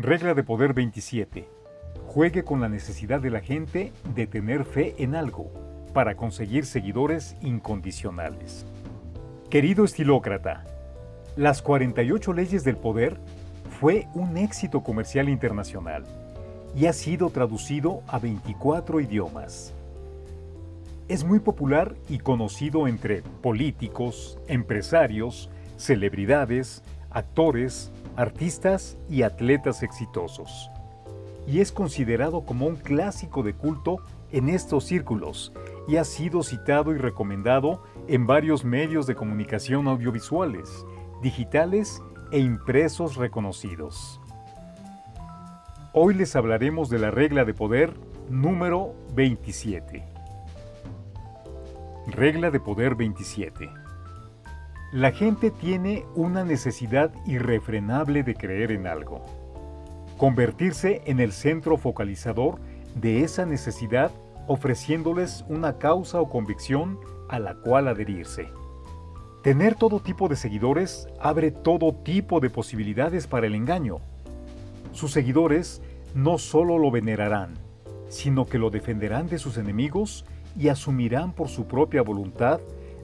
Regla de poder 27. Juegue con la necesidad de la gente de tener fe en algo para conseguir seguidores incondicionales. Querido estilócrata, las 48 leyes del poder fue un éxito comercial internacional y ha sido traducido a 24 idiomas. Es muy popular y conocido entre políticos, empresarios, celebridades, actores, artistas y atletas exitosos. Y es considerado como un clásico de culto en estos círculos y ha sido citado y recomendado en varios medios de comunicación audiovisuales, digitales e impresos reconocidos. Hoy les hablaremos de la regla de poder número 27. Regla de poder 27. La gente tiene una necesidad irrefrenable de creer en algo. Convertirse en el centro focalizador de esa necesidad ofreciéndoles una causa o convicción a la cual adherirse. Tener todo tipo de seguidores abre todo tipo de posibilidades para el engaño. Sus seguidores no solo lo venerarán, sino que lo defenderán de sus enemigos y asumirán por su propia voluntad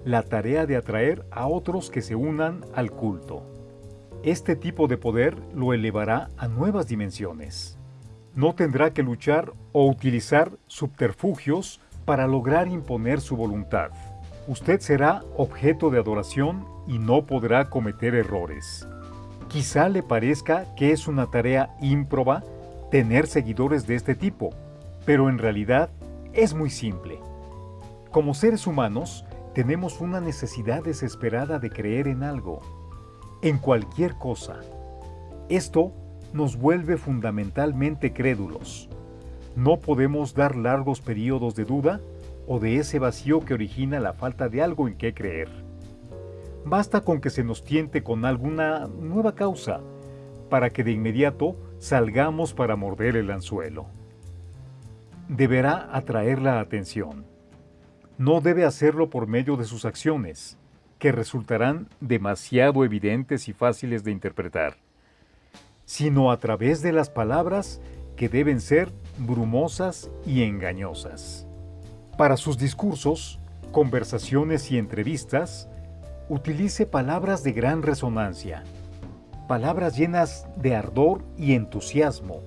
la tarea de atraer a otros que se unan al culto. Este tipo de poder lo elevará a nuevas dimensiones no tendrá que luchar o utilizar subterfugios para lograr imponer su voluntad. Usted será objeto de adoración y no podrá cometer errores. Quizá le parezca que es una tarea ímproba tener seguidores de este tipo, pero en realidad es muy simple. Como seres humanos, tenemos una necesidad desesperada de creer en algo, en cualquier cosa. Esto nos vuelve fundamentalmente crédulos. No podemos dar largos periodos de duda o de ese vacío que origina la falta de algo en qué creer. Basta con que se nos tiente con alguna nueva causa para que de inmediato salgamos para morder el anzuelo. Deberá atraer la atención. No debe hacerlo por medio de sus acciones, que resultarán demasiado evidentes y fáciles de interpretar sino a través de las palabras que deben ser brumosas y engañosas. Para sus discursos, conversaciones y entrevistas, utilice palabras de gran resonancia, palabras llenas de ardor y entusiasmo.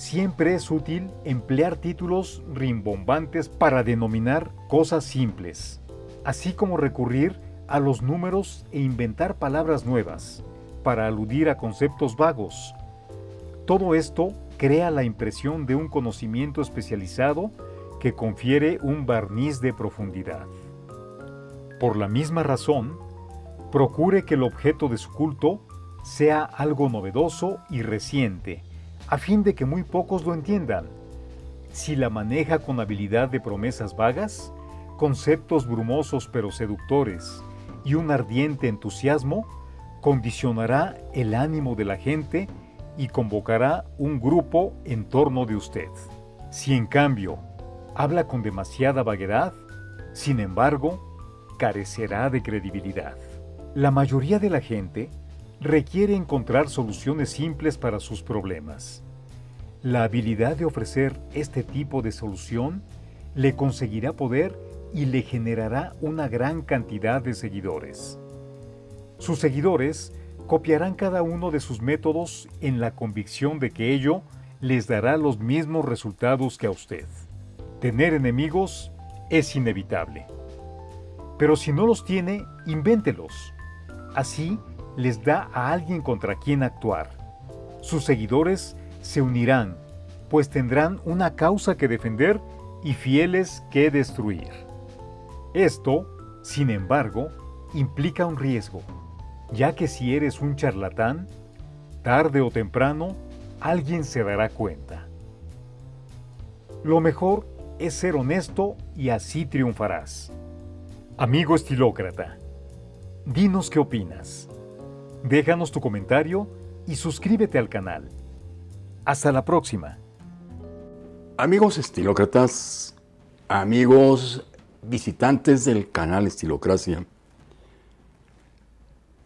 Siempre es útil emplear títulos rimbombantes para denominar cosas simples, así como recurrir a los números e inventar palabras nuevas para aludir a conceptos vagos. Todo esto crea la impresión de un conocimiento especializado que confiere un barniz de profundidad. Por la misma razón, procure que el objeto de su culto sea algo novedoso y reciente, a fin de que muy pocos lo entiendan. Si la maneja con habilidad de promesas vagas, conceptos brumosos pero seductores y un ardiente entusiasmo, condicionará el ánimo de la gente y convocará un grupo en torno de usted. Si en cambio habla con demasiada vaguedad, sin embargo, carecerá de credibilidad. La mayoría de la gente requiere encontrar soluciones simples para sus problemas. La habilidad de ofrecer este tipo de solución le conseguirá poder y le generará una gran cantidad de seguidores. Sus seguidores copiarán cada uno de sus métodos en la convicción de que ello les dará los mismos resultados que a usted. Tener enemigos es inevitable. Pero si no los tiene, invéntelos. Así les da a alguien contra quien actuar. Sus seguidores se unirán, pues tendrán una causa que defender y fieles que destruir. Esto, sin embargo, implica un riesgo ya que si eres un charlatán, tarde o temprano alguien se dará cuenta. Lo mejor es ser honesto y así triunfarás. Amigo estilócrata, dinos qué opinas. Déjanos tu comentario y suscríbete al canal. Hasta la próxima. Amigos estilócratas, amigos visitantes del canal Estilocracia,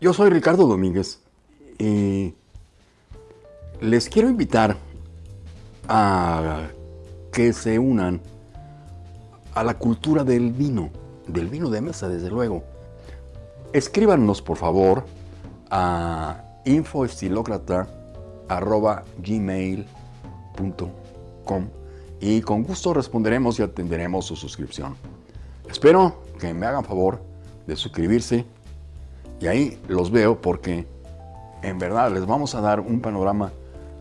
yo soy Ricardo Domínguez y les quiero invitar a que se unan a la cultura del vino, del vino de mesa, desde luego. Escríbanos, por favor, a infoestilocrata.gmail.com y con gusto responderemos y atenderemos su suscripción. Espero que me hagan favor de suscribirse y ahí los veo porque en verdad les vamos a dar un panorama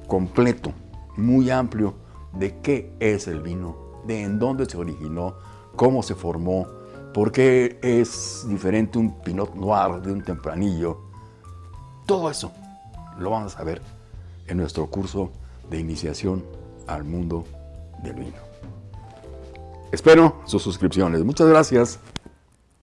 completo, muy amplio de qué es el vino, de en dónde se originó, cómo se formó, por qué es diferente un Pinot Noir de un tempranillo. Todo eso lo vamos a ver en nuestro curso de iniciación al mundo del vino. Espero sus suscripciones. Muchas gracias.